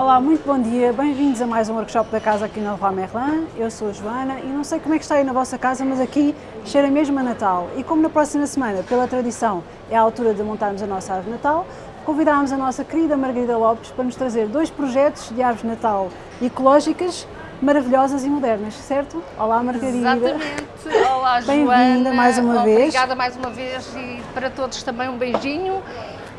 Olá, muito bom dia, bem-vindos a mais um workshop da casa aqui na Leroy Merlin. Eu sou a Joana e não sei como é que está aí na vossa casa, mas aqui cheira mesmo a Natal. E como na próxima semana, pela tradição, é a altura de montarmos a nossa árvore Natal, convidámos a nossa querida Margarida Lopes para nos trazer dois projetos de árvores de Natal ecológicas maravilhosas e modernas, certo? Olá Margarida. Exatamente. Olá Joana. Bem-vinda mais uma vez. Obrigada mais uma vez e para todos também um beijinho.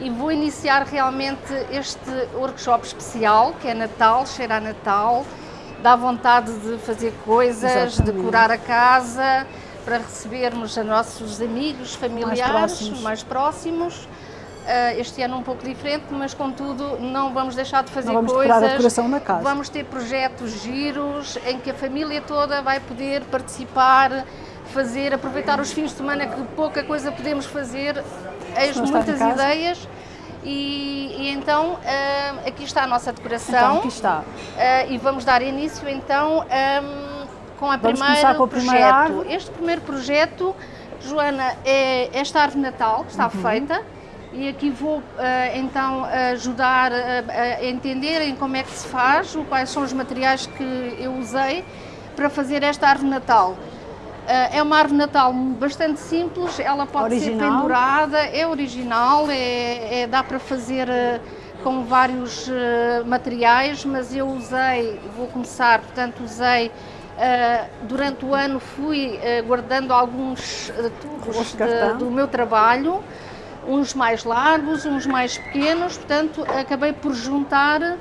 E vou iniciar realmente este workshop especial, que é Natal, cheira a Natal, dá vontade de fazer coisas, Exatamente. decorar a casa, para recebermos a nossos amigos, familiares Mais próximos. mais próximos. Ah, este ano um pouco diferente, mas contudo não vamos deixar de fazer Não vamos coisas. a decoração da casa. Vamos ter projetos giros em que a família toda vai poder participar, fazer, aproveitar os fins de semana que pouca coisa podemos fazer, eis muitas ideias. E, e então ah, aqui está a nossa decoração Então, aqui está. Ah, e vamos dar início então ahm, com a Vamos primeira com a primeira projeto. árvore. Este primeiro projeto, Joana, é esta árvore de Natal que está Uhum. feita e aqui vou ah, então ajudar a, entenderem como é que se faz, o- quais são os materiais que eu usei para fazer esta árvore de Natal. Ah, é uma árvore Natal bastante simples, ela pode ser Original. pendurada, é original, é, é- dá para fazer ah, com vários ah, materiais, mas eu usei, vou começar, portanto usei, ah, durante o ano fui ah, guardando alguns tubos de do meu trabalho, uns mais largos, uns mais pequenos, portanto acabei por juntar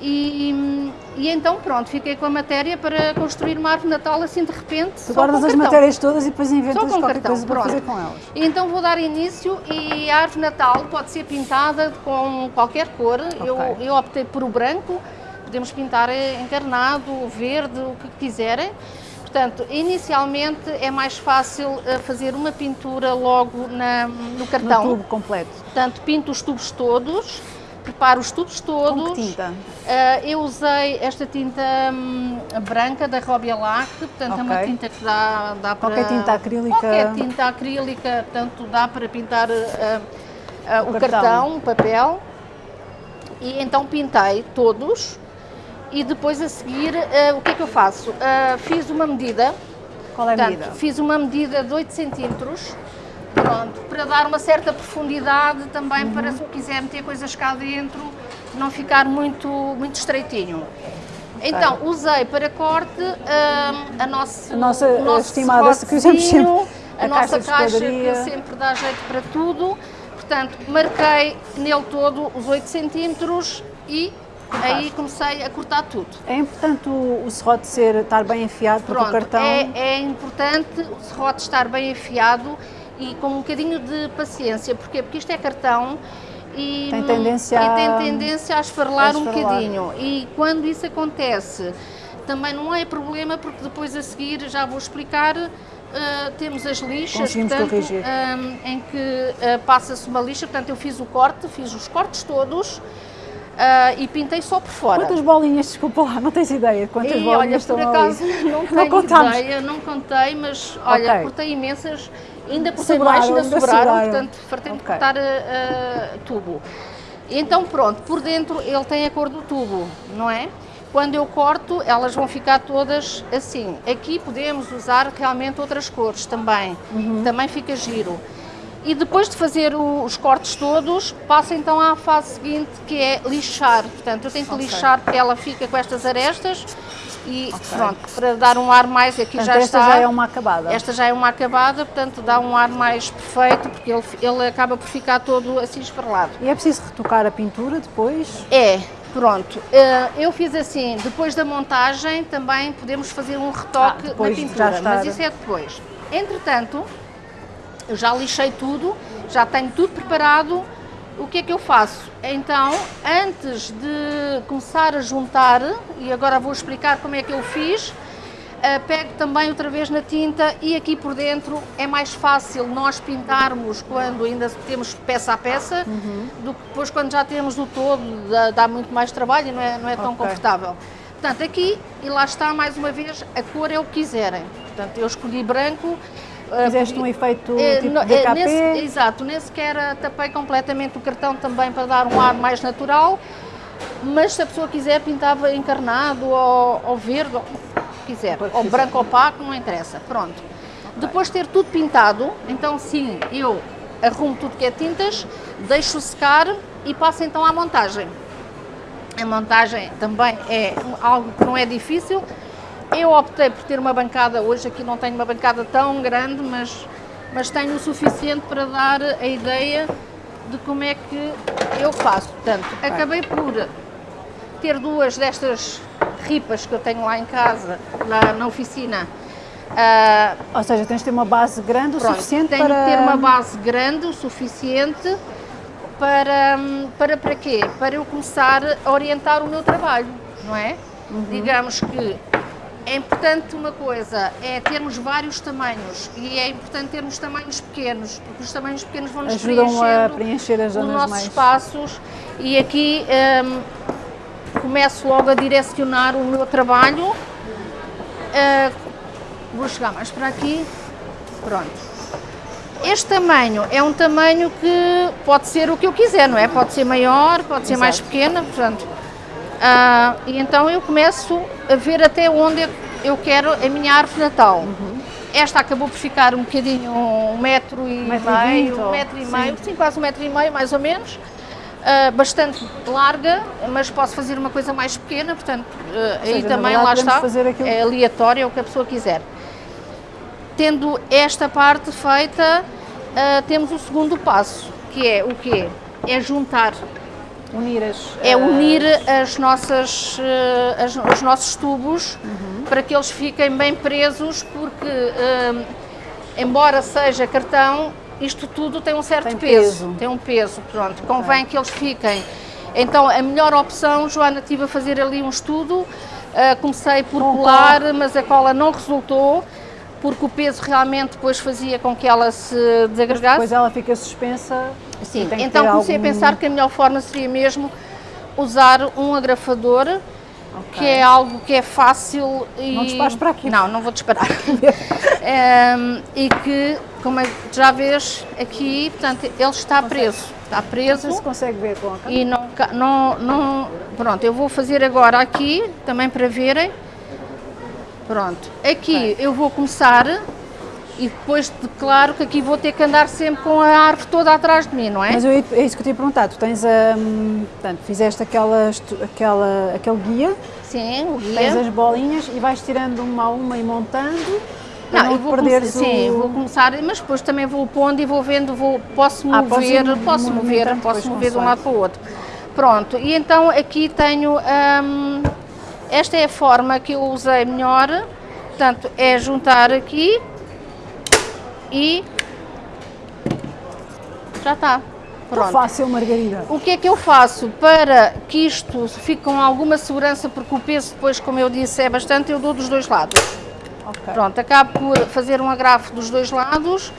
e, e então pronto, fiquei com a matéria para construir uma árvore Natal assim de repente. Tu só guardas as matérias todas e depois Só inventas com qualquer cartão, coisa para fazer com elas. E Então vou dar início e a árvore Natal pode ser pintada com qualquer cor. Eu, Ok. eu optei por o branco, podemos pintar encarnado, verde, o que quiserem. Portanto, inicialmente é mais fácil eh, fazer uma pintura logo na- no No cartão. tubo completo. Portanto, pinto os tubos todos, preparo os tubos todos. Com que tinta? Ah, eu usei esta tinta hum, branca da Robialac, portanto é uma tinta que dá, dá para... Qualquer tinta acrílica? Qualquer tinta acrílica, portanto dá para pintar ah, ah, o, cartão. cartão. o papel. E então pintei todos e depois a seguir o que é que eu faço? Fiz uma medida, Qual é a Portanto, medida? fiz uma medida de 8 centímetros, pronto, para dar uma certa profundidade também, para se quiser meter coisas cá dentro, não ficar muito, muito estreitinho. Então, usei para corte hum, a, nossa, A nossa o nosso estimada, que usamos sempre, a, a nossa caixa que sempre dá jeito para tudo. Portanto, marquei nele todo os 8 centímetros e aí comecei a cortar tudo. É importante o, o serrote ser, estar bem porque Pronto, o cartão... é, é importante o serrote estar bem afiado e com um bocadinho de paciência. Porquê? Porque isto é cartão e Tem tendência e a- tem tendência a esfarlar, a um bocadinho. E quando isso acontece, também não é problema, porque depois a seguir já vou explicar. ah, temos as lixas, portanto, corrigir. ah, em que ah, passa-se uma lixa, portanto eu fiz o corte, fiz os cortes todos ah, e pintei só por fora. Quantas bolinhas, desculpa lá, não tens ideia de quantas E bolinhas olha, estão por ali? acaso não tenho contámos. ideia, não contei, mas olha, Ok. cortei imensas, ainda cortei Sobraram, mais, ainda sobraram, portanto fartei-me Ok. cortar uh, tubo. Então pronto, por dentro ele tem a cor do tubo, não é? Quando eu corto, elas vão ficar todas assim. Aqui podemos usar realmente outras cores também, Uhum. também fica giro. E depois de fazer o- os cortes todos, passa então à fase seguinte, que é lixar. Portanto, eu tenho que Ok. lixar porque ela fica com estas arestas e pronto, para dar um ar mais, aqui Portanto, já esta está. já é uma acabada. Esta já é uma acabada, portanto dá um ar mais perfeito, porque ele, ele acaba por ficar todo assim esfarelado. E é preciso retocar a pintura depois? É, pronto. Eh, Eu fiz assim, depois da montagem também podemos fazer um retoque Ah, de pintura, mas isso é depois. Entretanto, eu já lixei tudo, já tenho tudo preparado. O que é que eu faço? Então, antes de começar a juntar, e agora vou explicar como é que eu fiz, eh, pego também outra vez na tinta e aqui por dentro é mais fácil nós pintarmos quando ainda temos peça a peça do que depois quando já temos o todo, dá, dá muito mais trabalho e não é, não é tão Ok. confortável. Portanto, aqui, e lá está mais uma vez, a cor é o que quiserem. Portanto, eu escolhi branco. Eh, Fizeste um efeito eh, tipo eh, DKP? nesse- exato, nem sequer tapei completamente o cartão também para dar um ar mais natural. mas se a pessoa quiser pintava encarnado ou, ou verde, ou quiser, ou branco opaco, não interessa, pronto. Okay. Depois de ter tudo pintado, então sim, eu arrumo tudo que é tintas, deixo secar e passo então à montagem. A montagem também é algo que não é difícil. Eu optei por ter uma bancada, hoje aqui não tenho uma bancada tão grande, mas, mas tenho o suficiente para dar a ideia de como é que eu faço. Portanto, acabei por ter duas destas ripas que eu tenho lá em casa, lá na oficina. Uh, Ou seja, tens de ter uma base grande pronto, o suficiente tenho para... Tenho de ter uma base grande o suficiente para, para, para quê? Para eu começar a orientar o meu trabalho, não é? Uhum. Digamos que é importante uma coisa, é termos vários tamanhos e é importante termos tamanhos pequenos, porque os tamanhos pequenos vão nos Ajudam a preencher as zonas os nossos mais... espaços e aqui um, começo logo a direcionar o meu trabalho. Uh, vou chegar mais para aqui, pronto. Este tamanho é um tamanho que pode ser o que eu quiser, não é? Pode ser maior, pode ser Exato. mais pequena, portanto. Uh, e então eu começo a ver até onde eu quero a minha árvore de Natal. Uhum. Esta acabou por ficar um bocadinho, um metro e metro meio, e um metro e meio, sim, quase um metro e meio, mais ou menos. Uh, bastante larga, mas posso fazer uma coisa mais pequena, portanto, uh, aí seja, também lá está, aquilo... é aleatório, é o que a pessoa quiser. Tendo esta parte feita, uh, temos o segundo passo, que é o quê? É juntar Unir as, é unir as nossas, eh, as, os nossos tubos uhum. para que eles fiquem bem presos, porque um, embora seja cartão, isto tudo tem um certo tem peso, peso, tem um peso, pronto, convém okay. que eles fiquem. Então a melhor opção, Joana, estive a fazer ali um estudo, uh, comecei por colar, mas a cola não resultou, porque o peso realmente depois fazia com que ela se desagregasse. Depois ela fica suspensa. Sim, então comecei algum... a pensar que a melhor forma seria mesmo usar um agrafador, okay. que é algo que é fácil e... Não dispares para aqui. Não, não vou disparar. um, e que, como é, já vês aqui, portanto, ele está consegue. preso. Está preso. Não se consegue ver com a câmera. E não, não, não... Pronto, eu vou fazer agora aqui, também para verem. Pronto, aqui eu vou começar e depois, claro que aqui vou ter que andar sempre com a árvore toda atrás de mim, não é? Mas eu, é isso que eu te ia perguntar, tu tens a, um, portanto, fizeste aquela, aquela, aquele guia, sim, o guia, tens as bolinhas e vais tirando uma a uma e montando, não, não vou o... sim, vou começar, mas depois também vou pondo e vou vendo, vou, posso mover, ah, posso mover, posso mover de um lado para o outro. Pronto, e então aqui tenho... Um, esta é a forma que eu usei melhor, portanto, é juntar aqui e já está. Pronto. fácil, Margarida. O que é que eu faço para que isto fique com alguma segurança, porque o peso depois, como eu disse, é bastante, eu dou dos dois lados. Okay. Pronto, acabo por fazer um agrafo dos dois lados,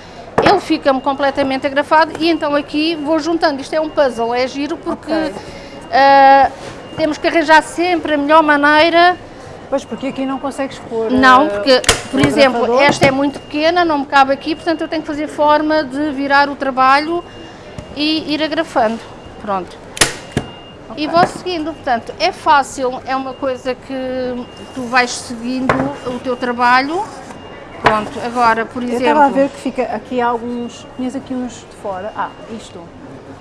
ele fica-me completamente agrafado e então aqui vou juntando. Isto é um puzzle, é giro porque okay. uh, temos que arranjar sempre a melhor maneira. Pois, porque aqui não consegues pôr. Não, porque, por exemplo, esta é muito pequena, não me cabe aqui, portanto eu tenho que fazer forma de virar o trabalho e ir agrafando. Pronto. Okay. E vou seguindo, portanto, é fácil, é uma coisa que tu vais seguindo o teu trabalho. Pronto, agora, por exemplo... Eu estava a ver que fica aqui alguns, tinhas aqui uns de fora. Ah, isto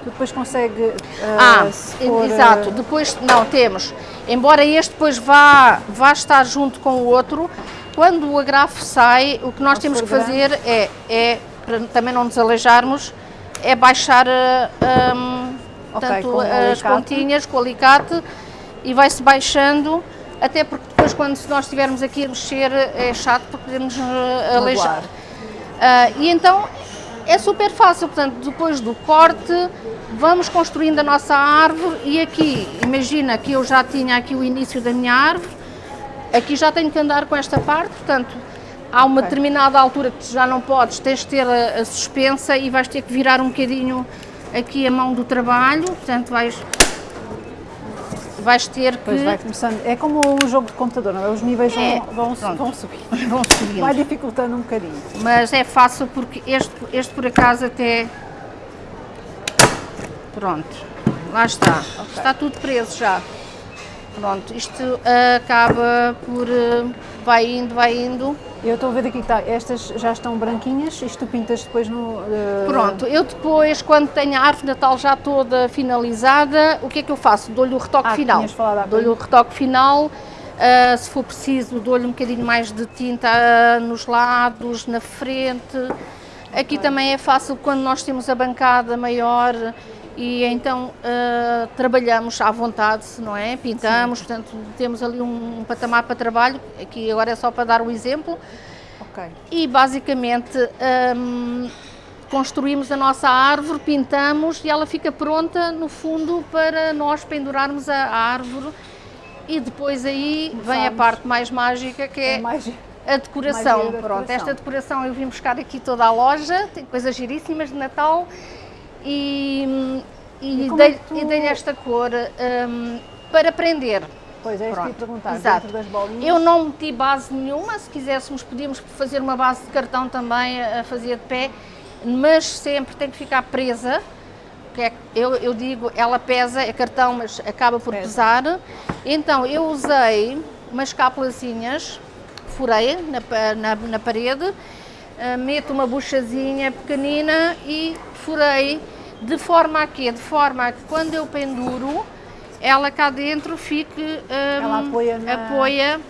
depois consegue uh, ah, for, exato, depois não temos, embora este depois vá, vá estar junto com o outro, quando o agrafo sai, o que nós temos que fazer é, é, para também não nos aleijarmos, é baixar uh, um, okay, tanto as pontinhas com o alicate e vai-se baixando, até porque depois quando nós estivermos aqui a mexer é chato porque podemos uh, aleijar. Uh, e então é super fácil, portanto, depois do corte, vamos construindo a nossa árvore e aqui, imagina que eu já tinha aqui o início da minha árvore, aqui já tenho que andar com esta parte, portanto, há uma determinada altura que já não podes, tens de ter a, a suspensa e vais ter que virar um bocadinho aqui a mão do trabalho, portanto, vais vais ter que... Pois vai começando, é como o jogo de computador, não é? Os níveis é, vão, vão, vão subir. Vão subindo. Vai dificultando um bocadinho. Mas é fácil porque este, este por acaso até... Pronto. lá está. Está tudo preso já. Pronto, isto acaba por. Uh, vai indo, vai indo. Eu estou a ver aqui que está, estas já estão branquinhas, isto tu pintas depois no... Uh... Pronto, eu depois, quando tenho a árvore de Natal já toda finalizada, o que é que eu faço? Dou-lhe o retoque ah, final. Dou-lhe o retoque final, uh, se for preciso dou-lhe um bocadinho mais de tinta uh, nos lados, na frente. Aqui também é fácil quando nós temos a bancada maior, e então uh, trabalhamos à vontade, não é? Pintamos, Sim. portanto temos ali um patamar para trabalho, aqui agora é só para dar o exemplo. Ok. E basicamente um, construímos a nossa árvore, pintamos e ela fica pronta no fundo para nós pendurarmos a, a árvore e depois aí Começamos. vem a parte mais mágica que é, é a decoração. Pronto, esta decoração eu vim buscar aqui toda a loja, tem coisas giríssimas de Natal e, e, e dei-lhe é tu... dei esta cor um, para prender. Pois é, isso que perguntar, Exato. das bolinhas. Eu não meti base nenhuma, se quiséssemos podíamos fazer uma base de cartão também a fazer de pé, mas sempre tem que ficar presa, é, eu, eu digo, ela pesa, é cartão, mas acaba por pesa. pesar. Então eu usei umas cápsulazinhas, furei na, na, na parede, uh, meto uma buchazinha pequenina e furei de forma a quê? De forma a que quando eu penduro, ela cá dentro fique, um, ela apoia, na... apoia,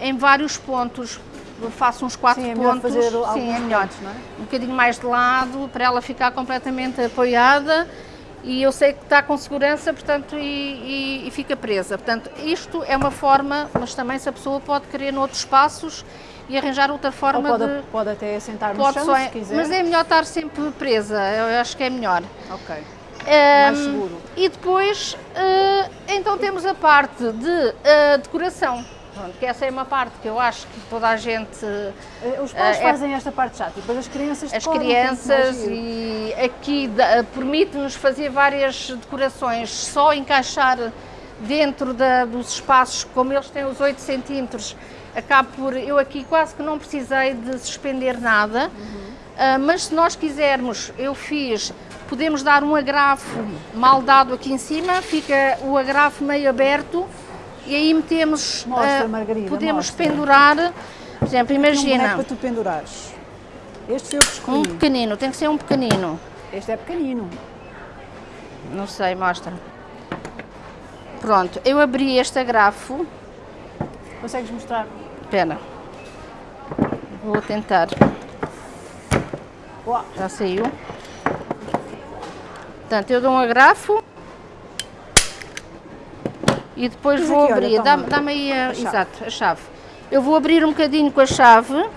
em vários pontos. Eu faço uns quatro Sim, é pontos. Fazer Sim, é melhor. Pontos, é? Um bocadinho mais de lado, para ela ficar completamente apoiada e eu sei que está com segurança, portanto, e, e, e, fica presa. Portanto, isto é uma forma, mas também se a pessoa pode querer noutros espaços e arranjar outra forma pode, de... Pode até sentar no chão, se quiser. Mas é melhor estar sempre presa, eu acho que é melhor. Ok. Um, Mais seguro. E depois, uh, então temos a parte de uh, decoração. Pronto, que essa é uma parte que eu acho que toda a gente... Eh, os pais uh, fazem é, esta parte chata e depois as crianças As crianças e aqui permite-nos fazer várias decorações, só encaixar dentro da, dos espaços, como eles têm os 8 centímetros, acabo por, eu aqui quase que não precisei de suspender nada, uhum. uh, mas se nós quisermos, eu fiz, podemos dar um agrafo mal dado aqui em cima, fica o agrafo meio aberto e aí metemos, mostra, uh, Margarida, podemos mostra. pendurar, por exemplo, imagina. Um para tu pendurares. Este eu escolhi. Um pequenino, tem que ser um pequenino. Este é pequenino. Não sei, mostra. Pronto, eu abri este agrafo. Consegues mostrar? Espera. Vou tentar. Uau. Já saiu. Portanto, eu dou um agrafo e depois vou aqui, abrir. Dá-me dá aí a, a exato, a chave. Eu vou abrir um bocadinho com a chave.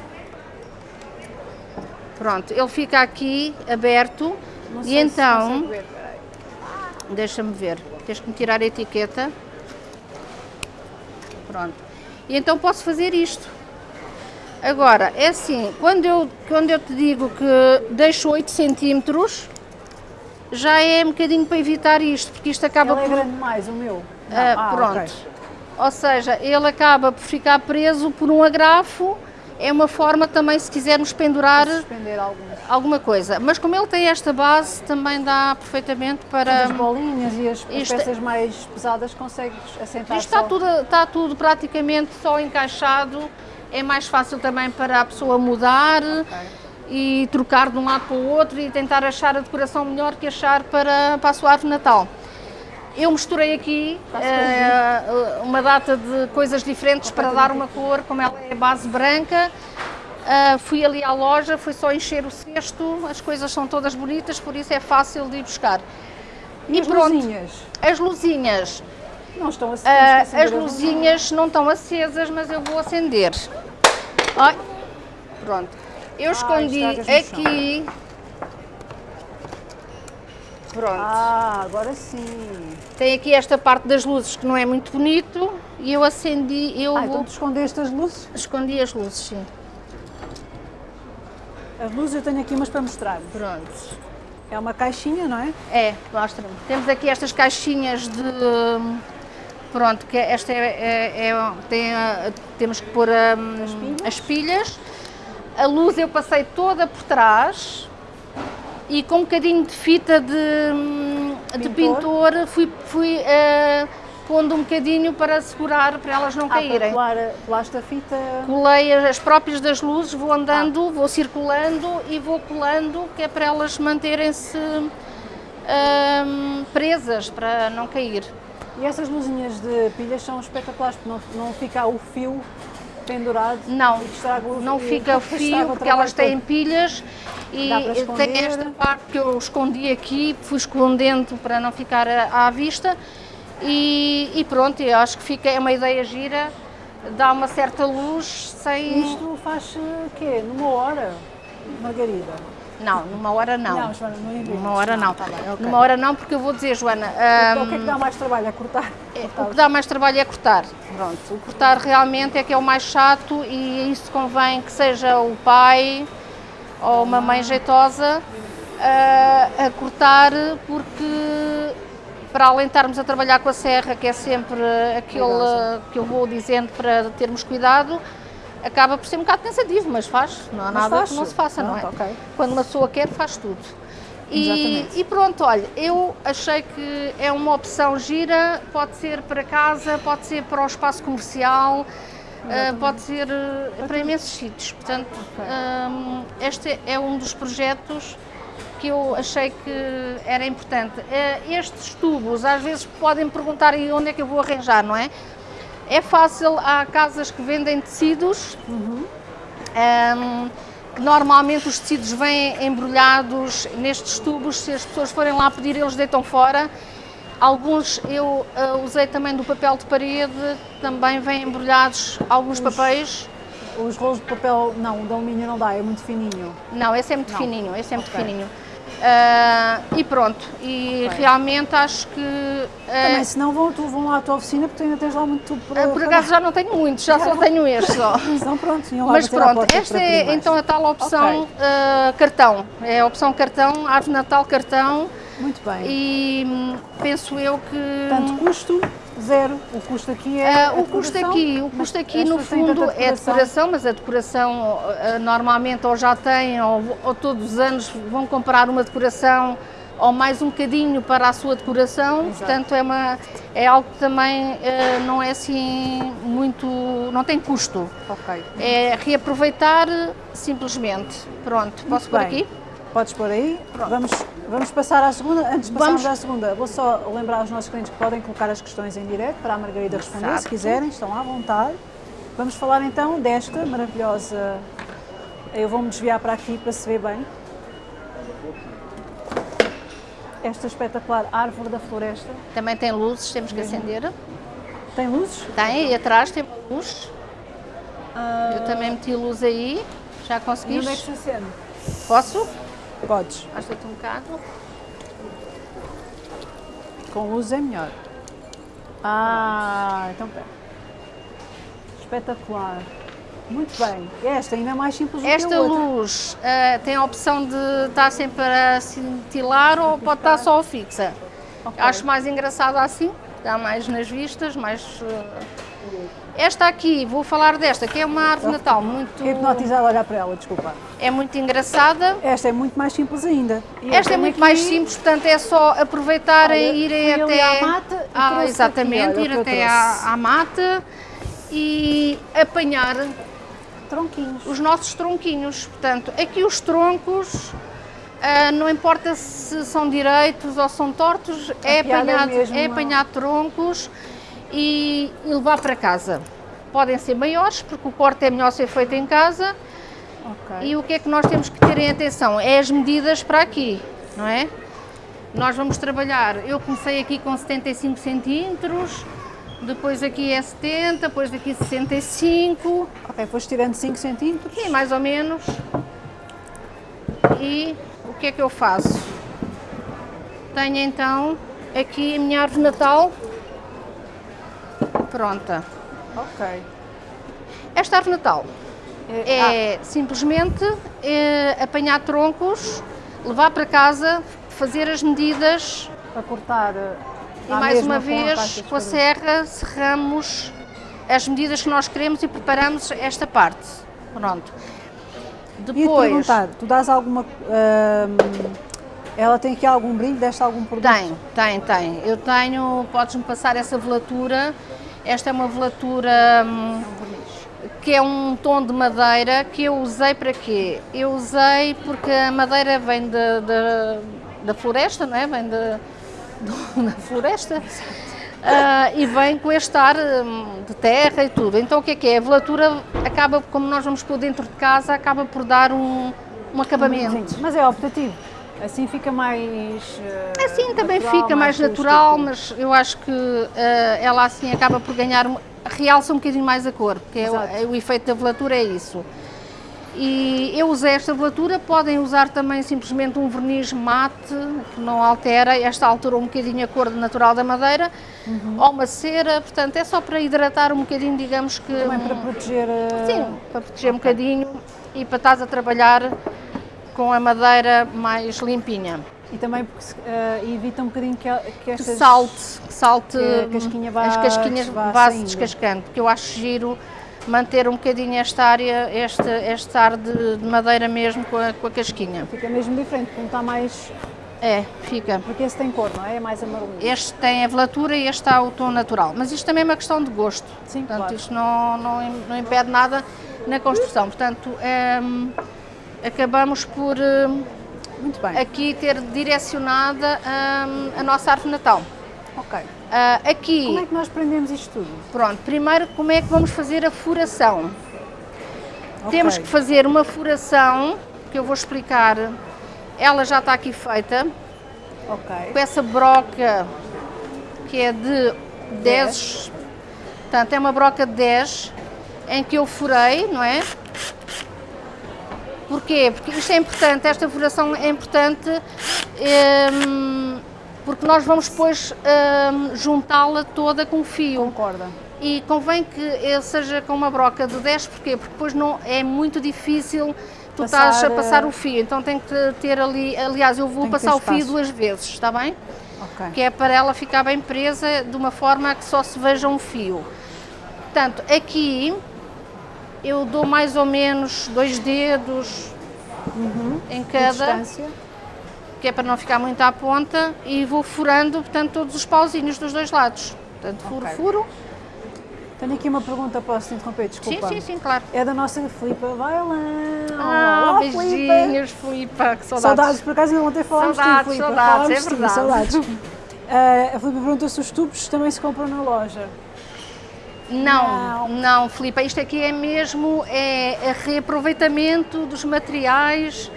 Pronto, ele fica aqui aberto Não e então. Deixa-me ver. Tens que me tirar a etiqueta. Pronto. E então posso fazer isto. Agora, é assim, quando eu, quando eu te digo que deixo 8 centímetros, já é um bocadinho para evitar isto, porque isto acaba ele é por... é grande mais, o meu. Ah, ah, pronto. Okay. Ou seja, ele acaba por ficar preso por um agrafo, é uma forma também, se quisermos pendurar alguma coisa. Mas como ele tem esta base, também dá perfeitamente para... As bolinhas e as, as peças mais pesadas consegues assentar Isto está tudo, está tudo praticamente só encaixado, é mais fácil também para a pessoa mudar okay. e trocar de um lado para o outro e tentar achar a decoração melhor que achar para, para a sua árvore Natal. Eu misturei aqui uh, uma data de coisas diferentes para dar uma cor, como ela é base branca. Uh, fui ali à loja, foi só encher o cesto, as coisas são todas bonitas, por isso é fácil de ir buscar. E, e as pronto, luzinhas? As luzinhas. Não estão acesas. Uh, as luzinhas não estão acesas, mas eu vou acender. Ai, pronto. Eu escondi aqui Pronto. Ah, agora sim. Tem aqui esta parte das luzes que não é muito bonito e eu acendi, eu ah, vou... então tu escondeste as luzes? Escondi as luzes, sim. As luzes eu tenho aqui umas para mostrar. Pronto. É uma caixinha, não é? É, mostra-me. Temos aqui estas caixinhas de... Pronto, que esta é, é, é tem, temos que pôr um, as, pilhas. as pilhas. A luz eu passei toda por trás, e com um bocadinho de fita de, de pintor, fui, fui uh, pondo um bocadinho para segurar, para elas não ah, caírem. Colar, colaste a fita? Colei as próprias das luzes, vou andando, ah. vou circulando e vou colando, que é para elas manterem-se presas, para não cair. E essas luzinhas de pilhas são espetaculares, porque não, não fica o fio pendurado? Não, não fica o fio, porque elas têm todo. pilhas e tem esta parte que eu escondi aqui, fui escondendo para não ficar à vista e, e pronto, eu acho que fica, é uma ideia gira, dá uma certa luz sem... Isto faz o quê? Numa hora, Margarida? Não, numa hora não. Não, Joana, não inventes. Numa hora não. não. Tá bem, okay. Numa hora não, porque eu vou dizer, Joana... Um, o que é que dá mais trabalho? É cortar? É, o que dá mais trabalho é cortar. Pronto, o cortar realmente é que é o mais chato e isso convém que seja o pai ou uma mãe jeitosa uh, a cortar, porque para além de estarmos a trabalhar com a serra, que é sempre aquele que eu vou dizendo para termos cuidado, acaba por ser um bocado cansativo, mas faz, não há mas nada faz. que não se faça, pronto, não é? Okay. Quando uma pessoa quer, faz tudo. E, e, pronto, olha, eu achei que é uma opção gira, pode ser para casa, pode ser para o espaço comercial, uh, pode ser uh, para imensos sítios. Portanto, um, este é um dos projetos que eu achei que era importante. Uh, estes tubos, às vezes podem perguntar onde é que eu vou arranjar, não é? É fácil, há casas que vendem tecidos, uhum. um, que normalmente os tecidos vêm embrulhados nestes tubos, se as pessoas forem lá pedir, eles deitam fora. Alguns eu uh, usei também do papel de parede, também vêm embrulhados alguns os, papéis. Os rolos de papel, não, o de alumínio não dá, é muito fininho. Não, esse é muito não. fininho, esse é muito okay. fininho. Uh, e pronto, e okay. realmente acho que... Uh, Também, se não vão, tu vão lá à tua oficina porque tu ainda tens lá muito tubo para... Uh, por acaso já não tenho muitos, já só tenho este só. então pronto, Mas pronto, esta é então a tal opção okay. cartão, é a opção cartão, árvore natal cartão. Muito bem. E hum, penso eu que... Tanto custo Zero. O custo aqui é. Uh, o custo aqui, o custo aqui no fundo é decoração, mas a decoração uh, normalmente ou já tem ou, ou, todos os anos vão comprar uma decoração ou mais um bocadinho para a sua decoração, Exato. portanto é, uma, é algo que também uh, não é assim muito, não tem custo. Ok. É reaproveitar simplesmente. Pronto, posso por aqui? Podes pôr aí. Vamos, vamos passar à segunda. Antes de passarmos vamos. à segunda, vou só lembrar aos nossos clientes que podem colocar as questões em direto para a Margarida responder, se quiserem, estão à vontade. Vamos falar então desta maravilhosa. Eu vou-me desviar para aqui para se ver bem. Esta espetacular árvore da floresta. Também tem luzes, temos que acender. Tem luzes? Tem, e atrás tem luz. Eu também meti luz aí, já conseguiste? E onde é que se acende? Posso? Podes. Basta-te um bocado. Com luz é melhor. Ah, então pera. Espetacular. Muito bem. Esta ainda é mais simples do Esta luz uh, tem a opção de estar sempre a cintilar ou pode estar só fixa. Okay. Acho mais engraçado assim, dá mais nas vistas, mais... Uh, esta aqui, vou falar desta, que é uma árvore de Natal muito... Hipnotizada a olhar para ela, desculpa. É muito engraçada. Esta é muito mais simples ainda. E Esta é muito aqui... mais simples, portanto é só aproveitarem e irem até... à mata ah, Exatamente, aqui, ir até à, à mata e apanhar... Tronquinhos. Os nossos tronquinhos. Portanto, aqui os troncos... Uh, não importa se são direitos ou são tortos, é é apanhar troncos e, e levar para casa. Podem ser maiores, porque o corte é melhor ser feito em casa. Okay. E o que é que nós temos que ter em atenção? É as medidas para aqui, não é? Nós vamos trabalhar, eu comecei aqui com 75 centímetros, depois aqui é 70, depois aqui 65. Ok, foste tirando 5 centímetros? Sim, mais ou menos. E o que é que eu faço? Tenho então aqui a minha árvore natal, pronta. Ok. Esta árvore natal é, é ah. simplesmente é, apanhar troncos, levar para casa, fazer as medidas. Para cortar. Eh, e mais uma vez, com a serra, serramos as medidas que nós queremos e preparamos esta parte. Pronto. Depois. E perguntar, tu dás alguma. Uh, Ela tem aqui algum brilho, deste algum produto? Tem, tem, tem. Eu tenho, podes-me passar essa velatura. Esta é uma velatura hum, que é um tom de madeira que eu usei para quê? Eu usei porque a madeira vem de, de, da floresta, não é? Vem de, de, da floresta. Uh, e vem com este ar hum, de terra e tudo. Então o que é que é? A velatura acaba, como nós vamos pôr dentro de casa, acaba por dar um, um acabamento. Mas é optativo. Assim fica mais. Uh, assim também natural, fica mais, mais natural, mas eu acho que uh, ela assim acaba por ganhar, realça um bocadinho mais a cor, porque é o, é o, efeito da velatura é isso. E eu usei esta velatura, podem usar também simplesmente um verniz mate, que não altera, esta altura um bocadinho a cor natural da madeira, uhum. ou uma cera, portanto é só para hidratar um bocadinho, digamos que... Também para proteger... Uh... Sim, para proteger okay. um bocadinho e para estás a trabalhar com a madeira mais limpinha. E também porque uh, evita um bocadinho que, que estas... Que salte, que salte que casquinha vá, as casquinhas vá, vá se descascando, porque eu acho giro manter um bocadinho esta área, este, este ar de, de madeira mesmo com a, com a casquinha. Fica mesmo diferente, como está mais... É, fica. Porque esse tem cor, não é? É mais amarelinho. Este tem a velatura e este está o tom natural. Mas isto também é uma questão de gosto. Sim, Portanto, claro. isto não, não, não impede nada na construção. Portanto, é, acabamos por bem. aqui ter direcionada um, a nossa árvore natal. Ok. Uh, aqui, como é que nós prendemos isto tudo? Pronto, primeiro como é que vamos fazer a furação? Okay. Temos que fazer uma furação, que eu vou explicar, ela já está aqui feita, okay. com essa broca que é de 10, 10. portanto é uma broca de 10, em que eu furei, não é? Porquê? Porque isto é importante, esta furação é importante um, porque nós vamos depois um, juntá-la toda com fio. Concorda. E convém que seja com uma broca de 10, porquê? Porque depois não, é muito difícil tu passar, estás a passar o fio, então tem que ter ali, aliás eu vou passar o fio duas vezes, está bem? Okay. Que é para ela ficar bem presa de uma forma que só se veja um fio. Portanto, aqui eu dou mais ou menos dois dedos uhum. em cada, que é para não ficar muito à ponta, e vou furando, portanto, todos os pauzinhos dos dois lados. Portanto, furo, okay. furo. Tenho aqui uma pergunta, posso te interromper? Desculpa. Sim, sim, sim, claro. É da nossa Filipa Vailão. Ah, Olá, beijinhos, Filipa, que saudades. Saudades, por acaso ainda ontem falámos saudades, de Filipa. Saudades, é verdade. saudades. uh, a Filipa perguntou se os tubos também se compram na loja. Não, não, não Filipe, isto aqui é mesmo é, é reaproveitamento dos materiais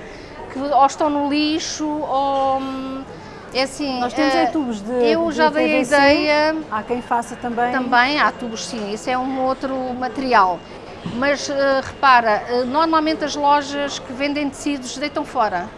que ou estão no lixo ou é assim. Nós temos é, tubos de Eu de já dei a ideia. Há quem faça também. Também há tubos, sim, isso é um outro material. Mas uh, repara, uh, normalmente as lojas que vendem tecidos deitam fora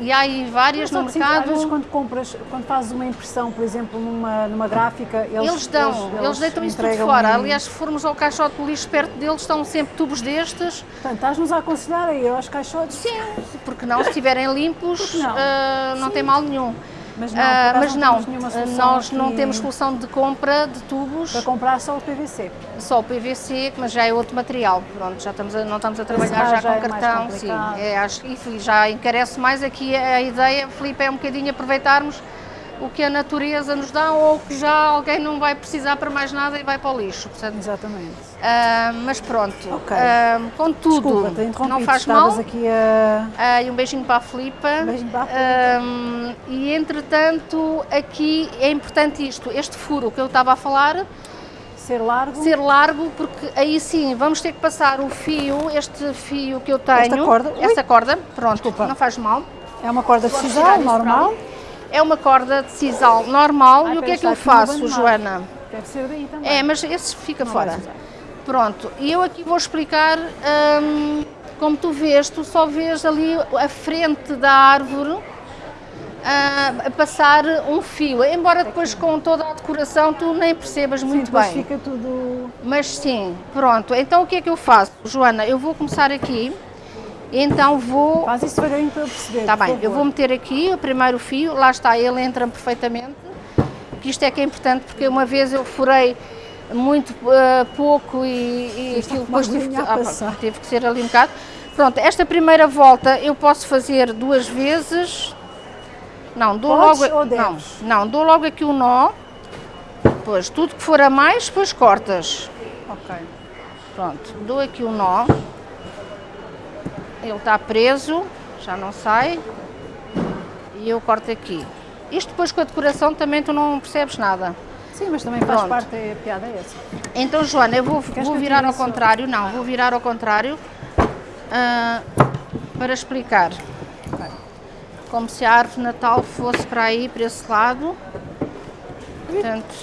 e há aí várias no mercado. Às vezes quando compras, quando fazes uma impressão, por exemplo, numa, numa gráfica, eles, eles dão, eles, eles deitam isso tudo fora. Um... Aliás, se formos ao caixote de lixo perto deles, estão sempre tubos destes. Portanto, estás-nos a aconselhar a ir aos caixotes? Sim, porque não, se estiverem limpos, não, uh, não tem mal nenhum. Mas não, uh, mas não, não nós não temos solução de compra de tubos. Para comprar só o PVC? Só o PVC, mas já é outro material. Pronto, já estamos a, não estamos a trabalhar já, já, com é cartão. Sim, é, acho, e já encarece mais aqui a ideia, Felipe, é um bocadinho aproveitarmos o que a natureza nos dá ou que já alguém não vai precisar para mais nada e vai para o lixo. Portanto, Exatamente. Uh, mas pronto, okay. uh, contudo, Desculpa, não faz mal. Aqui a... uh, e um beijinho para a Filipa. Um beijinho para a Filipa. e entretanto, aqui é importante isto, este furo que eu estava a falar, ser largo? Ser largo, porque aí sim vamos ter que passar o fio, este fio que eu tenho. Esta corda? Esta corda, pronto, Desculpa. não faz mal. É uma corda de sisal normal? É uma corda de sisal normal e o que é que eu faço, Joana? Deve ser daí também. É, mas esse fica não fora. Pronto, e eu aqui vou explicar, hum, como tu vês, tu só vês ali a frente da árvore uh, a passar um fio, embora depois com toda a decoração tu nem percebas sim, muito bem. fica tudo... Mas sim, pronto, então o que é que eu faço? Joana, eu vou começar aqui, então vou... Faz isso devagarinho para eu perceber, Está bem, eu vou meter aqui o primeiro fio, lá está, ele entra perfeitamente, que isto é que é importante, porque uma vez eu furei muito uh, pouco e, e aquilo depois tive que, ah, teve que ser ali um bocado. Pronto, esta primeira volta eu posso fazer duas vezes, Não, dou Podes logo. não, não, dou logo aqui o nó. Depois, tudo que for a mais, depois cortas. Ok. Pronto, dou aqui o nó. Ele está preso, já não sai. E eu corto aqui. Isto depois com a decoração também tu não percebes nada. Sim, mas também faz Pronto. parte, é, a piada é essa. Então, Joana, eu vou, Queres vou virar ao contrário. Não, vou virar ao contrário ah, para explicar. Como se a árvore de Natal fosse para aí, para esse lado. Portanto,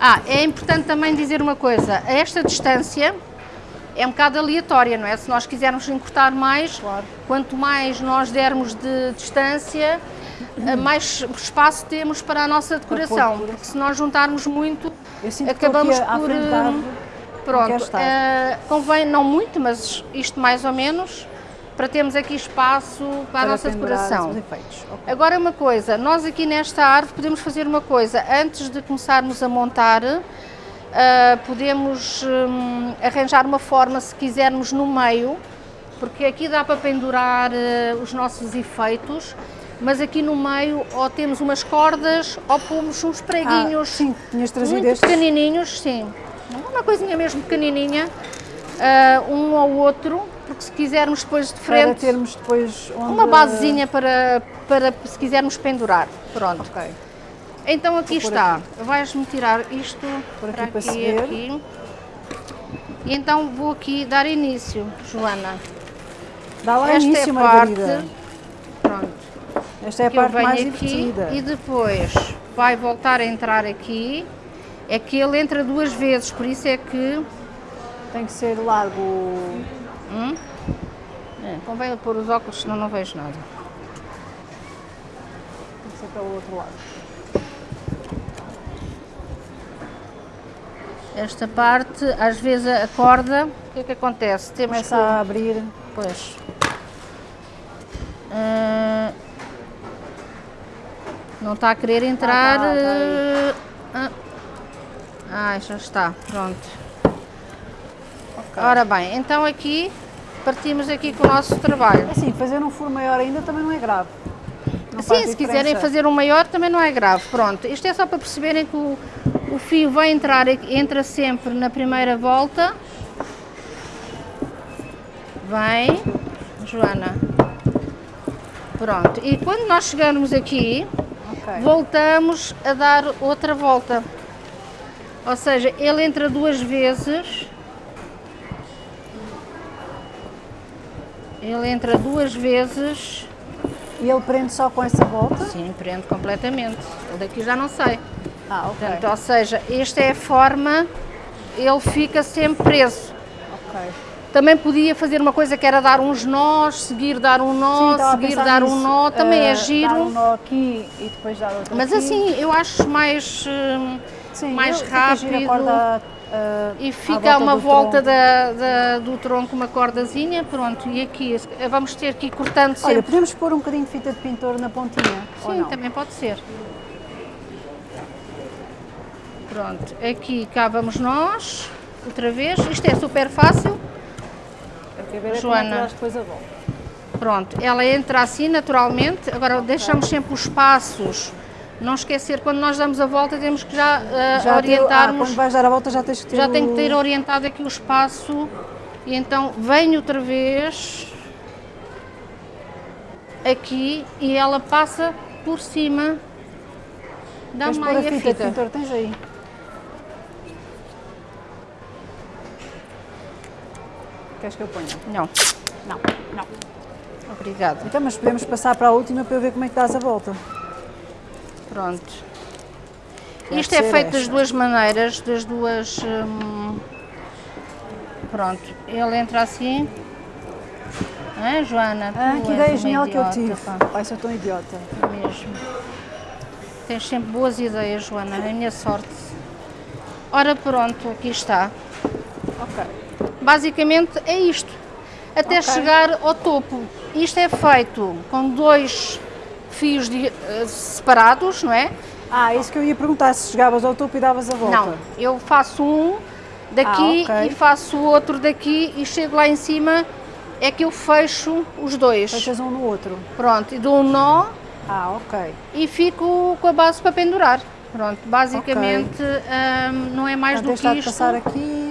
ah, é importante também dizer uma coisa. A esta distância é um bocado aleatória, não é? Se nós quisermos encurtar mais, Claro. quanto mais nós dermos de distância, eh, mais espaço temos para a nossa decoração. Porque se nós juntarmos muito, acabamos por. eh, Pronto, eh, convém não muito, mas isto mais ou menos, para termos aqui espaço para, a nossa decoração. os efeitos. Ok. Agora uma coisa, nós aqui nesta árvore podemos fazer uma coisa, antes de começarmos a montar, ah, podemos hum, arranjar uma forma, se quisermos, no meio, porque aqui dá para pendurar ah, os nossos efeitos, mas aqui no meio ou temos umas cordas ou pomos uns Ah, preguinhos sim, tinhas trazido muito estes. pequenininhos, sim. Uma coisinha mesmo pequenininha, ah, um ou outro, porque se quisermos depois de Para frente termos depois onde... uma basezinha para, para se quisermos pendurar. Pronto. Ok. Então aqui está. Vais-me tirar isto Por aqui para para aqui, ver. aqui. E então vou aqui dar início, Joana. Dá lá Esta início, é a parte. Margarida. Pronto. Esta é a parte mais aqui divertida. e depois vai voltar a entrar aqui. É que ele entra duas vezes, por isso é que Tem que ser largo. Hum? É, convém pôr os óculos, senão não vejo nada. Tem que ser pelo outro lado. Esta parte, às vezes a corda, o que é que acontece? Temos Começa que... a abrir. Pois. Ah, não está a querer entrar. tá, tá ah, ah, já está, pronto. Ora bem, então aqui partimos aqui com o nosso trabalho. Assim, fazer um furo maior ainda também não é grave. Não Sim, se diferença. quiserem fazer um maior também não é grave. Pronto, isto é só para perceberem que o, o fio vai entrar, entra sempre na primeira volta. Vem, Joana. Pronto, e quando nós chegarmos aqui, Ok. voltamos a dar outra volta. Ou seja, ele entra duas vezes. Ele entra duas vezes. E ele prende só com essa volta? Sim, prende completamente. Ele daqui já não sai. Ah, ok. Portanto, ou seja, esta é a forma, ele fica sempre preso. ok. Também podia fazer uma coisa que era dar uns nós, seguir dar um Sim, nó, a seguir dar um nisso. nó, também Eh, é giro. Dar um nó aqui e depois dar outro Mas aqui. assim, eu acho mais, hum, Sim, mais eu- rápido. corda, eh, e fica uma do volta tronco. da, da- do tronco, uma cordazinha, pronto. E aqui, vamos ter que ir cortando sempre. Olha, podemos pôr um bocadinho de fita de pintor na pontinha? Sim, também pode ser. Pronto, aqui cá vamos nós, outra vez. Isto é super fácil. É Joana. Pronto, ela entra assim naturalmente. Agora deixamos sempre os passos. Não esquecer, quando nós damos a volta, temos que já, eh, Já ter- ah, orientarmos. quando vais dar a volta já tens que ter já tem que ter orientado aqui o espaço. E então vem outra vez aqui e ela passa por cima da Queres pôr a meia fita, fita. pintor? Tens aí. Queres que eu ponha? Não, Não, não. obrigada. Então, mas podemos passar para a última para eu ver como é que dás a volta. Pronto. Deve Isto é feito das esta. duas maneiras, das duas. hum, Pronto, ele entra assim. Ah, Joana, Ah, que ideia genial que eu tive. pá, Pai, sou tão idiota. mesmo. Tens sempre boas ideias, Joana, é a minha sorte. Ora, pronto, aqui está. Ok. Basicamente é isto. Até Ok. chegar ao topo. Isto é feito com dois fios de- eh, separados, não é? Ah, isso que eu ia perguntar, se chegavas ao topo e davas a volta. Não, eu faço um daqui Ah, ok. e faço o outro daqui e chego lá em cima, é que eu fecho os dois. Fechas um no outro. Pronto, e dou um nó Ah, ok. E fico com a base para pendurar. Pronto, basicamente hum, não é mais Portanto, do que isto. passar aqui.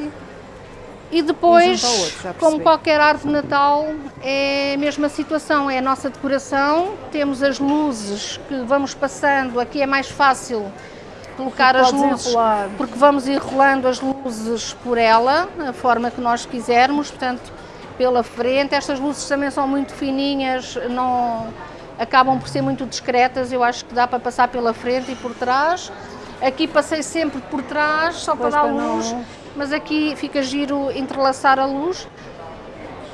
E depois, E outro, como qualquer árvore de Natal, é a mesma situação, é a nossa decoração, temos as luzes que vamos passando, aqui é mais fácil colocar as luzes, enrolar. porque vamos enrolando as luzes por ela, a forma que nós quisermos, portanto, pela frente. Estas luzes também são muito fininhas, não acabam por ser muito discretas, eu acho que dá para passar pela frente e por trás. Aqui passei sempre por trás, só Pois, para dar para não- luz, mas aqui fica giro entrelaçar a luz.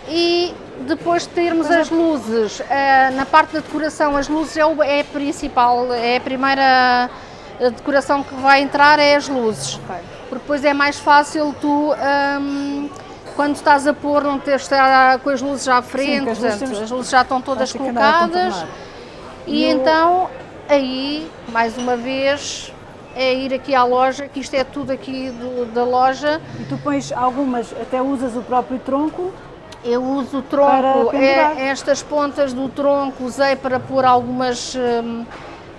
E depois de termos as luzes, eh, na parte da decoração, as luzes é, o, é a principal, é a primeira eh, decoração que vai entrar, é as luzes. Porque depois é mais fácil tu, hum, quando estás a pôr, não teres de estar com as luzes à frente, porque as luzes portanto, temos- as luzes já estão todas colocadas. E E o- então, aí, mais uma vez, é ir aqui à loja, que isto é tudo aqui do- da loja. E tu pões algumas, até usas o próprio tronco. Eu uso o tronco, é, estas pontas do tronco usei para pôr algumas, hum,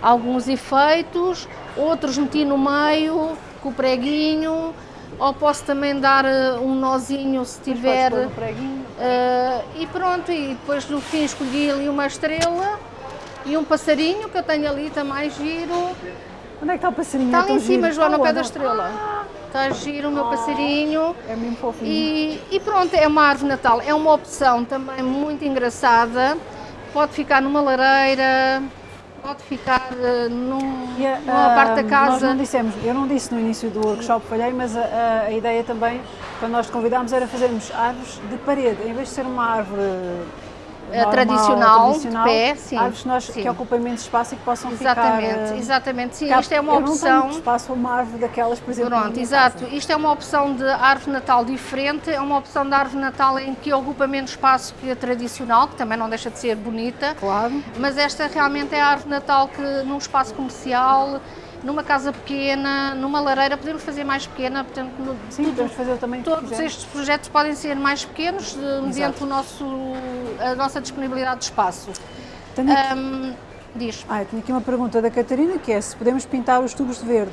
alguns efeitos, outros meti no meio com o preguinho, ou posso também dar eh, um nozinho se Depois tiver. pôr no preguinho. eh, e pronto, e depois no fim escolhi ali uma estrela e um passarinho que eu tenho ali também giro. Onde é que está o passarinho? Está ali tão em cima. Joana, ao Ah, pé da estrela. Está giro o meu passarinho. É mesmo fofinho. E, e pronto, é uma árvore Natal. É uma opção também muito engraçada. Pode ficar numa lareira, pode ficar eh, num, E a- numa parte da ah, Nós casa. não dissemos, eu não disse no início do workshop, falhei, mas a, a- a ideia também, quando nós te convidámos, era fazermos árvores de parede, em vez de ser uma árvore Eh, normal, tradicional, de tradicional, pé, sim, árvores que, nós, sim. que ocupem menos espaço e que possam Exatamente, ficar... eh, exatamente. Sim, ficar- isto é uma eu não tenho opção. espaço para uma árvore daquelas, por exemplo, Pronto, exato. casa. Isto é uma opção de árvore de Natal diferente, é uma opção de árvore de Natal em que ocupa menos espaço que a tradicional, que também não deixa de ser bonita. Claro. Mas esta realmente é a árvore de Natal que num espaço comercial, numa casa pequena, numa lareira, podemos fazer mais pequena, portanto, no- Sim, tudo- podemos fazer também todos estes projetos podem ser mais pequenos, de- mediante o nosso, a nossa disponibilidade de espaço. Tenho aqui, Hum, diz. ah, tenho aqui uma pergunta da Catarina, que é se podemos pintar os tubos de verde.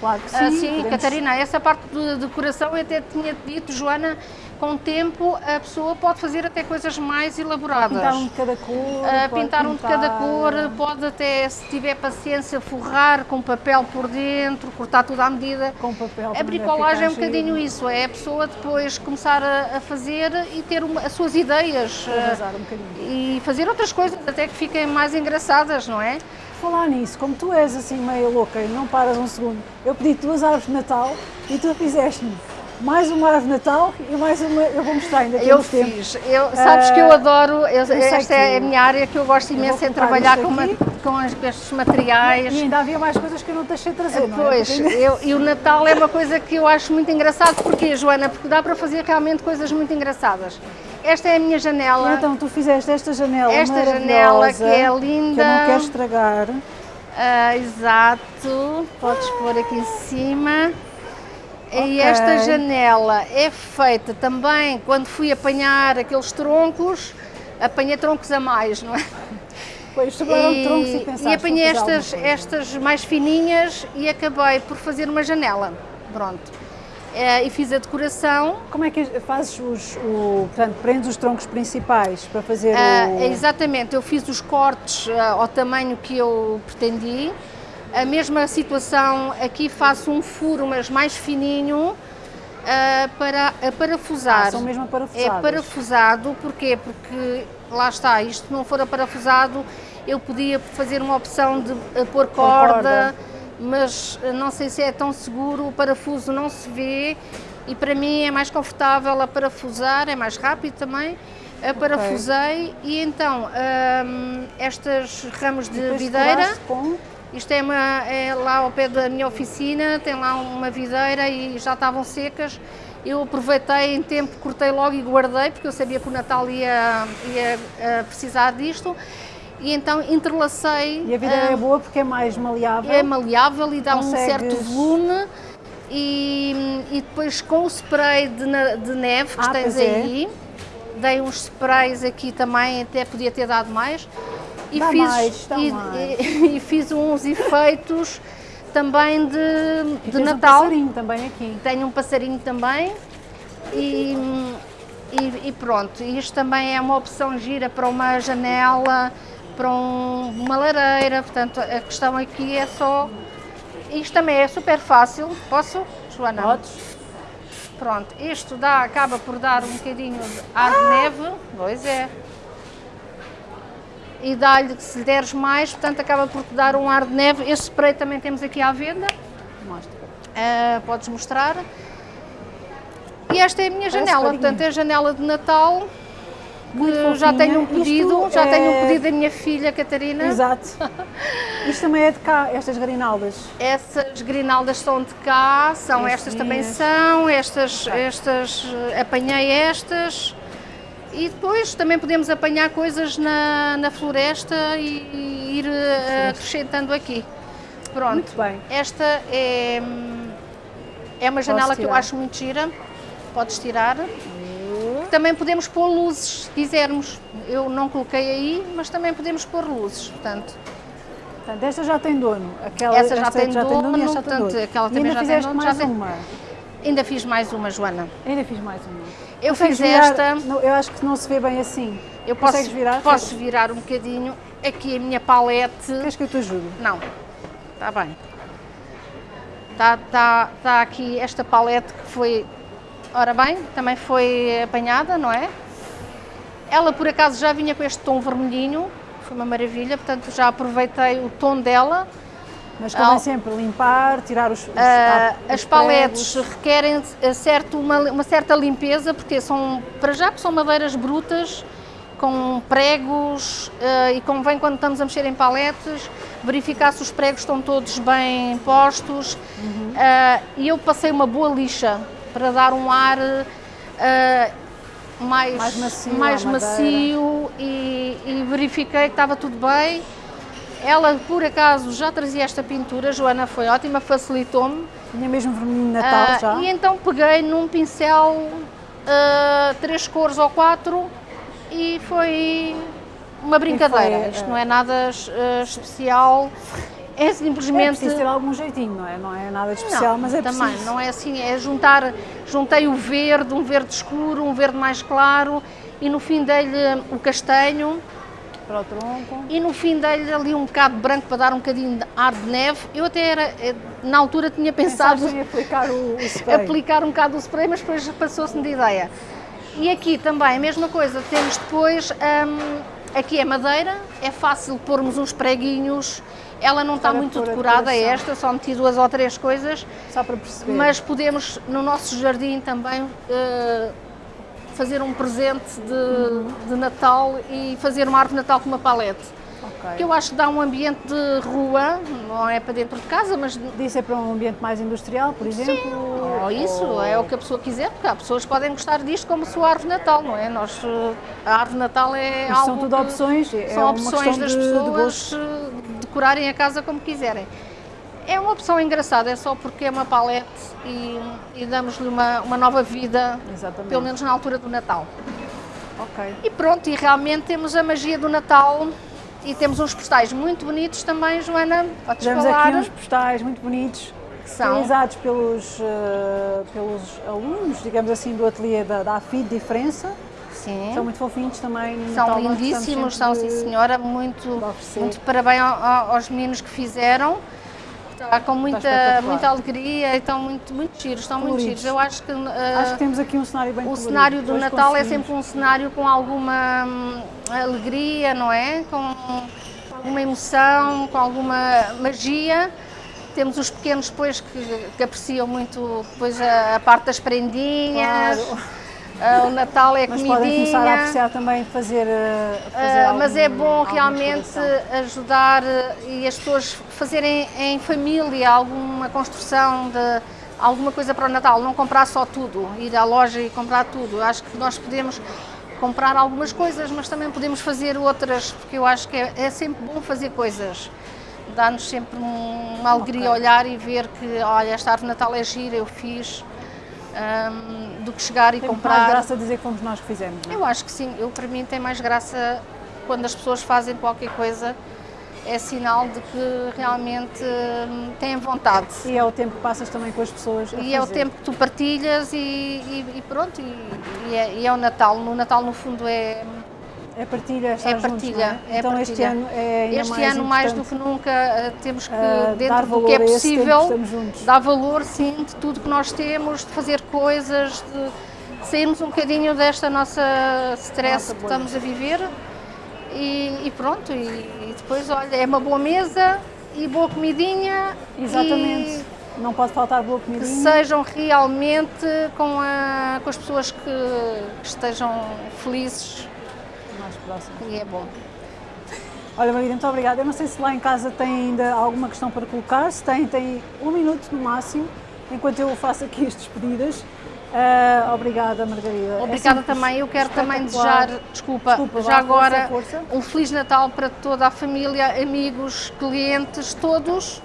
Claro que sim. Ah, sim, podemos- Catarina, essa parte de decoração eu até tinha dito, Joana, com o tempo a pessoa pode fazer até coisas mais elaboradas. Pintar um de cada cor. Pode pintar um de cada cor, pode até, se tiver paciência, forrar com papel por dentro, cortar tudo à medida. Com papel. A também bricolagem é um bocadinho isso, é a pessoa depois começar a, a fazer e ter uma- as suas ideias Arrasar um e fazer outras coisas até que fiquem mais engraçadas, não é? Falar nisso, como tu és assim meio louca e não paras um segundo, eu pedi duas árvores de Natal e tu fizeste-me mais uma árvore de Natal e mais uma, eu vou mostrar ainda Eu temos tempo. fiz, eu, sabes que eu Ah, adoro, eu- sei esta é a minha área que eu gosto imenso, é colocar trabalhar com, ma- aqui. com estes materiais. E ainda havia mais coisas que eu não deixei trazer, é? Pois, Porque ainda- eu, e o Natal é uma coisa que eu acho muito engraçado. Porquê, Joana? Porque dá para fazer realmente coisas muito engraçadas. Esta é a minha janela. Então tu fizeste esta janela Esta janela que é linda. Que eu não quero estragar. Ah, exato, podes pôr aqui em cima. Ok. E esta janela é feita também quando fui apanhar aqueles troncos, apanhei troncos a mais, não é? Pois sobraram troncos e e, pensaste, e apanhei estas, estas mais fininhas e acabei por fazer uma janela. Pronto. Eh, e fiz a decoração. Como é que fazes os, o, portanto, prendes os troncos principais para fazer Ah, o... exatamente, eu fiz os cortes ah, ao tamanho que eu pretendi. A mesma situação, aqui faço um furo, mas mais fininho, ah, para a parafusar. Ah, são mesmo É parafusadas. parafusado, porquê? Porque lá está, isto não for parafusado, eu podia fazer uma opção de pôr corda, corda. mas eh, não sei se é tão seguro, o parafuso não se vê e para mim é mais confortável a parafusar, é mais rápido também. A parafusei e então hum, estas ramos de videira, com... isto é, uma, é lá ao pé da minha oficina, tem lá uma videira e já estavam secas. Eu aproveitei em tempo, cortei logo e guardei, porque eu sabia que o Natal ia, ia eh, precisar disto. E então entrelacei. E a videira ah, é boa porque é mais maleável. é maleável e dá um certo Consegues- volume. E, e depois com o spray de, de neve que Ah, tens é. aí, dei uns sprays aqui também, até podia ter dado mais. E Dá fiz mais, dá e, mais. e- e fiz uns efeitos também de, de Natal. Um passarinho também aqui. Tenho um passarinho também e, e, e pronto. Isto também é uma opção gira para uma janela, para um- uma lareira. Portanto, a questão aqui é só. Isto também é super fácil. Posso, Joana? Podes? Pronto, isto dá, acaba por dar um bocadinho de ar de neve. Pois é. E dá-lhe, se lhe deres mais, portanto, acaba por te dar um ar de neve. Este spray também temos aqui à venda. Mostra. Ah, podes mostrar. E esta é a minha janela, farinha. portanto é a janela de Natal. Muito já tenho um pedido, Isto já tenho um é- pedido da minha filha Catarina. Exato. Isto também é de cá, estas grinaldas. Essas grinaldas são de cá, são As estas também são, estas, estas, eh, apanhei estas. E depois também podemos apanhar coisas na, na floresta e, ir eh, acrescentando aqui. Pronto. Muito bem. Esta é, é uma janela que eu acho muito gira. Podes tirar. Também podemos pôr luzes, se quisermos. Eu não coloquei aí, mas também podemos pôr luzes. Portanto, Portanto, esta já tem dono. Aquela, Essa já esta tem esta dono, tem portanto, dono. aquela também já tem dono, já tem- ainda fiz mais uma, Joana. Ainda fiz mais uma. Eu Consegues fiz virar? esta. Não, eu acho que não se vê bem assim. Eu posso, Consegues virar? posso virar um bocadinho. Aqui a minha palete. Queres que eu te ajude? Não, está bem. Está tá, tá aqui esta palete que foi, ora bem, também foi apanhada, não é? Ela por acaso já vinha com este tom vermelhinho, foi uma maravilha, portanto já aproveitei o tom dela. Mas convém Ah, sempre limpar, tirar os, os, Ah, os as paletes pregos. requerem eh, certo, uma, uma certa limpeza, porque são, para já, que são madeiras brutas, com pregos, eh, e convém quando estamos a mexer em paletes, verificar se os pregos estão todos bem postos. Uhum. Ah, e eu passei uma boa lixa para dar um ar ah, mais, Mais macio mais macio e, e verifiquei que estava tudo bem. Ela, por acaso, já trazia esta pintura, Joana foi ótima, facilitou-me. Tinha mesmo vermelho de Natal Ah, já. E então peguei num pincel ah, três cores ou quatro e foi uma brincadeira. foi, Isto ah, não é nada ah, especial, é É simplesmente. preciso ter algum jeitinho, não é? Não é nada de especial, mas é também, preciso. não é assim, é juntar, juntei o verde, um verde escuro, um verde mais claro e no fim dei-lhe o castanho Para o tronco. e no fim dei-lhe ali um bocado de branco para dar um bocadinho de ar de neve. Eu até era, eh, na altura tinha pensado Pensaste em aplicar o, o spray. aplicar um bocado o spray, mas depois passou-se-me de ideia. E aqui também a mesma coisa, temos depois, hum, aqui é madeira, é fácil pormos uns preguinhos, ela não está muito decorada decoração. esta, só meti duas ou três coisas, Só para perceber. mas podemos no nosso jardim também eh, fazer um presente de, de Natal e fazer uma árvore de Natal com uma palete. Ok. Que eu acho que dá um ambiente de rua, não é para dentro de casa, mas Disse é para um ambiente mais industrial, por exemplo? Ou isso, ou- é o que a pessoa quiser, porque há pessoas que podem gostar disto como sua árvore de Natal, não é? Nós, eh, a árvore de Natal é algo são tudo opções, é são opções das de- de pessoas eh, decorarem a casa como quiserem. É uma opção engraçada, é só porque é uma palete e, e damos-lhe uma, uma nova vida, Exatamente. pelo menos na altura do Natal. Ok. E pronto, e realmente temos a magia do Natal e temos uns postais muito bonitos também, Joana, podes Temos falar? aqui uns postais muito bonitos, Que são? realizados pelos, eh, pelos alunos, digamos assim, do ateliê da, da AFID Diferença. Sim. São muito fofinhos também. São Natal lindíssimos, são sim senhora, muito, muito parabéns ao- ao- aos meninos que fizeram. Está com muita, muita alegria e estão muito, muito giros, estão muito Coloridos. giros. Eu acho que, uh, Acho que temos aqui um cenário bem o colorido. cenário do Hoje Natal é sempre um cenário com alguma hum, alegria, não é? Com alguma emoção, com alguma magia. Temos os pequenos depois que, que apreciam muito depois a, a parte das prendinhas. Claro. Ah, o Natal é Mas comidinha. podem começar a apreciar também fazer. eh, fazer Ah, mas é algum- bom realmente ajudar e as pessoas fazerem em família alguma construção de alguma coisa para o Natal, não comprar só tudo, ir à loja e comprar tudo. Acho que nós podemos comprar algumas coisas, mas também podemos fazer outras, porque eu acho que é, é sempre bom fazer coisas. Dá-nos sempre um- uma alegria olhar e ver que, olha, esta árvore de Natal é gira, eu fiz, ahm, do que chegar e Tem comprar. mais graça dizer que fomos nós que fizemos. não é? Eu acho que sim, eu para mim tem mais graça quando as pessoas fazem qualquer coisa, é sinal de que realmente hum, têm vontade. E é o tempo que passas também com as pessoas. e é o tempo que tu partilhas e, e, e pronto, e, e, é, e, é, o Natal. No Natal, no fundo, é. É partilha, é partilha. Juntos, é? Então partilha. este ano é ainda Este mais ano, mais do que nunca, eh, temos que, uh, dentro do que é possível, dar valor, sim, de tudo que nós temos, de fazer coisas, de sairmos um bocadinho desta nossa stress nossa que estamos a viver e, e pronto, e, e, depois, olha, é uma boa mesa e boa comidinha. Exatamente. E Não pode faltar boa comidinha. Que sejam realmente com, a, com as pessoas que, que estejam felizes. Mais próximas. E é bom. Olha, Margarida, muito obrigada. Eu não sei se lá em casa tem ainda alguma questão para colocar. Se tem, tem um minuto no máximo, enquanto eu faço aqui as despedidas. Uh, obrigada, Margarida. É obrigada é também. Eu quero também desejar, desculpa, desculpa já agora, força, força. um Feliz Natal para toda a família, amigos, clientes, todos.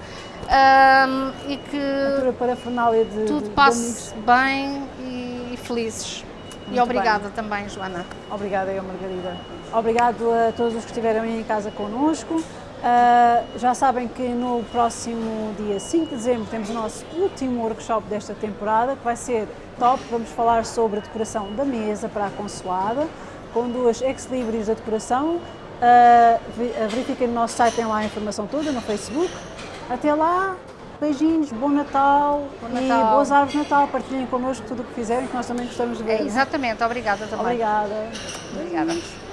E que de, tudo passe bem e felizes. Muito e obrigada bem. também, Joana. Obrigada eu, Margarida. Obrigado a todos os que estiveram aí em casa connosco. Uh, já sabem que no próximo dia 5 de dezembro temos o nosso último workshop desta temporada, que vai ser top. Vamos falar sobre a decoração da mesa para a consoada, com duas ex-libris da decoração. Uh, verifiquem no nosso site, tem lá a informação toda, no Facebook. Até lá, beijinhos, bom Natal, bom Natal. e boas árvores de Natal. Partilhem connosco tudo o que fizerem, que nós também gostamos de ver. É, exatamente, obrigada também. Obrigada. Obrigada.